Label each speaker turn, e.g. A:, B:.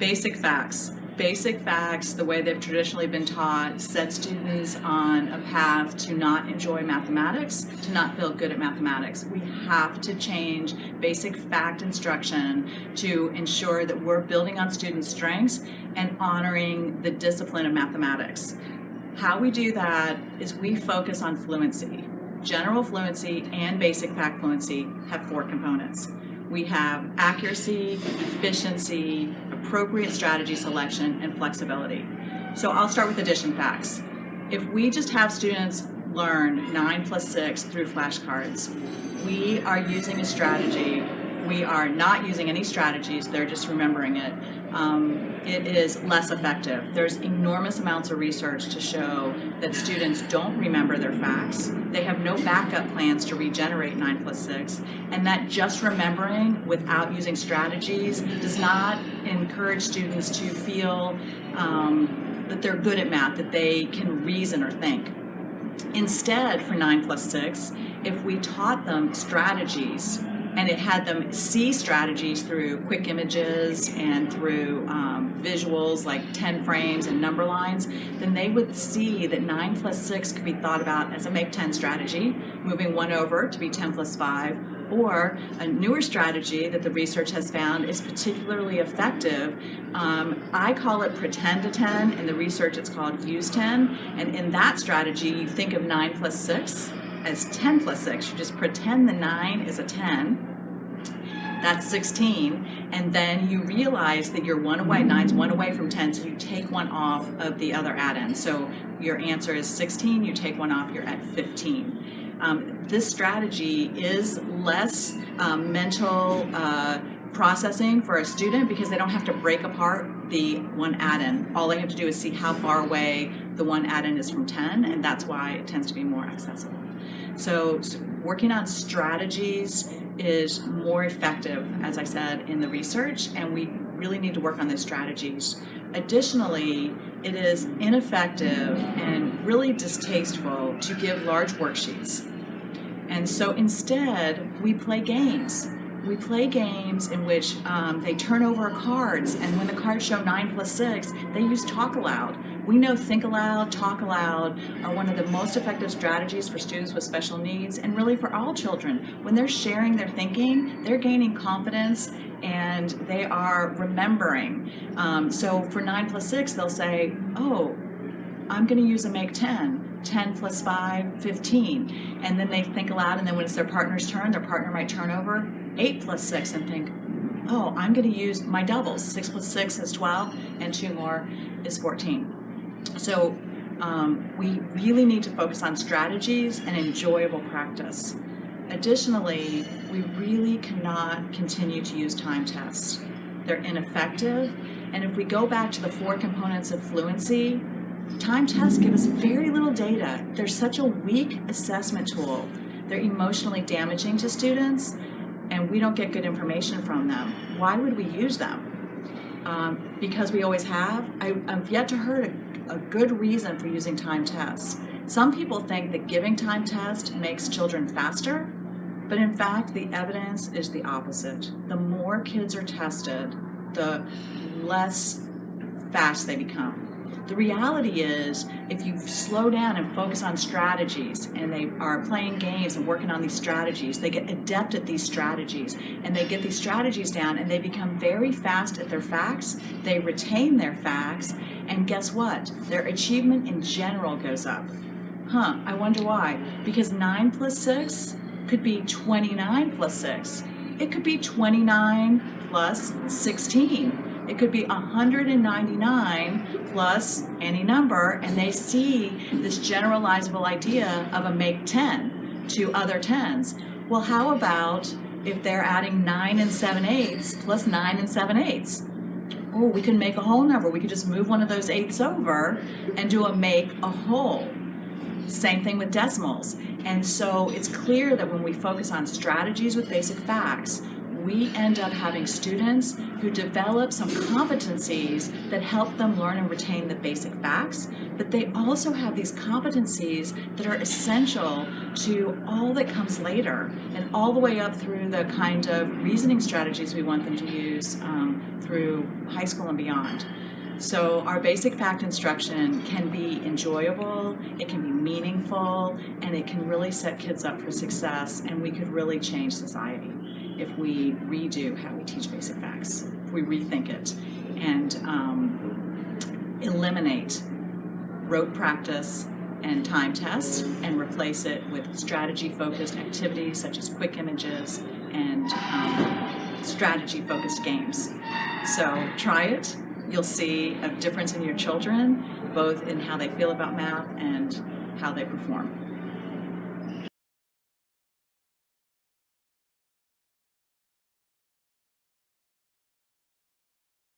A: basic facts. Basic facts, the way they've traditionally been taught, set students on a path to not enjoy mathematics, to not feel good at mathematics. We have to change basic fact instruction to ensure that we're building on students' strengths and honoring the discipline of mathematics. How we do that is we focus on fluency. General fluency and basic fact fluency have four components. We have accuracy, efficiency, appropriate strategy selection, and flexibility. So I'll start with addition facts. If we just have students learn 9 plus 6 through flashcards, we are using a strategy we are not using any strategies, they're just remembering it, um, it is less effective. There's enormous amounts of research to show that students don't remember their facts, they have no backup plans to regenerate 9 plus 6, and that just remembering without using strategies does not encourage students to feel um, that they're good at math, that they can reason or think. Instead, for 9 plus 6, if we taught them strategies and it had them see strategies through quick images and through um, visuals like 10 frames and number lines, then they would see that 9 plus 6 could be thought about as a make 10 strategy, moving 1 over to be 10 plus 5, or a newer strategy that the research has found is particularly effective. Um, I call it pretend to 10, in the research it's called use 10, and in that strategy you think of 9 plus 6, as 10 plus 6. You just pretend the 9 is a 10. That's 16. And then you realize that you're one away, 9's one away from 10, so you take one off of the other addend. So your answer is 16, you take one off, you're at 15. Um, this strategy is less um, mental uh, processing for a student because they don't have to break apart the one addend. All they have to do is see how far away the one addend is from 10, and that's why it tends to be more accessible. So, so working on strategies is more effective, as I said, in the research, and we really need to work on those strategies. Additionally, it is ineffective and really distasteful to give large worksheets. And so instead, we play games. We play games in which um, they turn over cards, and when the cards show 9 plus 6, they use talk aloud. We know think aloud, talk aloud are one of the most effective strategies for students with special needs and really for all children. When they're sharing their thinking, they're gaining confidence and they are remembering. Um, so for 9 plus 6, they'll say, oh, I'm going to use a make 10. 10 plus 5, 15. And then they think aloud, and then when it's their partner's turn, their partner might turn over 8 plus 6 and think, oh, I'm going to use my doubles. 6 plus 6 is 12, and 2 more is 14. So um, we really need to focus on strategies and enjoyable practice. Additionally, we really cannot continue to use time tests. They're ineffective, and if we go back to the four components of fluency, time tests give us very little data. They're such a weak assessment tool. They're emotionally damaging to students, and we don't get good information from them. Why would we use them? Um, because we always have. I, have yet to heard a good reason for using time tests. Some people think that giving time tests makes children faster, but in fact, the evidence is the opposite. The more kids are tested, the less fast they become. The reality is, if you slow down and focus on strategies, and they are playing games and working on these strategies, they get adept at these strategies, and they get these strategies down, and they become very fast at their facts, they retain their facts, and guess what? Their achievement in general goes up. Huh, I wonder why. Because 9 plus 6 could be 29 plus 6. It could be 29 plus 16 it could be 199 plus any number, and they see this generalizable idea of a make 10 to other 10s. Well, how about if they're adding 9 and 7 eighths plus 9 and 7 eighths? Oh, we can make a whole number. We could just move one of those eighths over and do a make a whole. Same thing with decimals. And so it's clear that when we focus on strategies with basic facts, we end up having students who develop some competencies that help them learn and retain the basic facts, but they also have these competencies that are essential to all that comes later and all the way up through the kind of reasoning strategies we want them to use um, through high school and beyond. So our basic fact instruction can be enjoyable, it can be meaningful, and it can really set kids up for success, and we could really change society if we redo how we teach basic facts, we rethink it, and um, eliminate rote practice and time tests and replace it with strategy-focused activities such as quick images and um, strategy-focused games. So try it. You'll see a difference in your children, both in how they feel about math and how they perform.